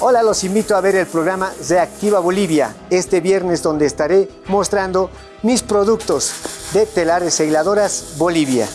Hola, los invito a ver el programa Reactiva Bolivia este viernes donde estaré mostrando mis productos de telares e hiladoras Bolivia.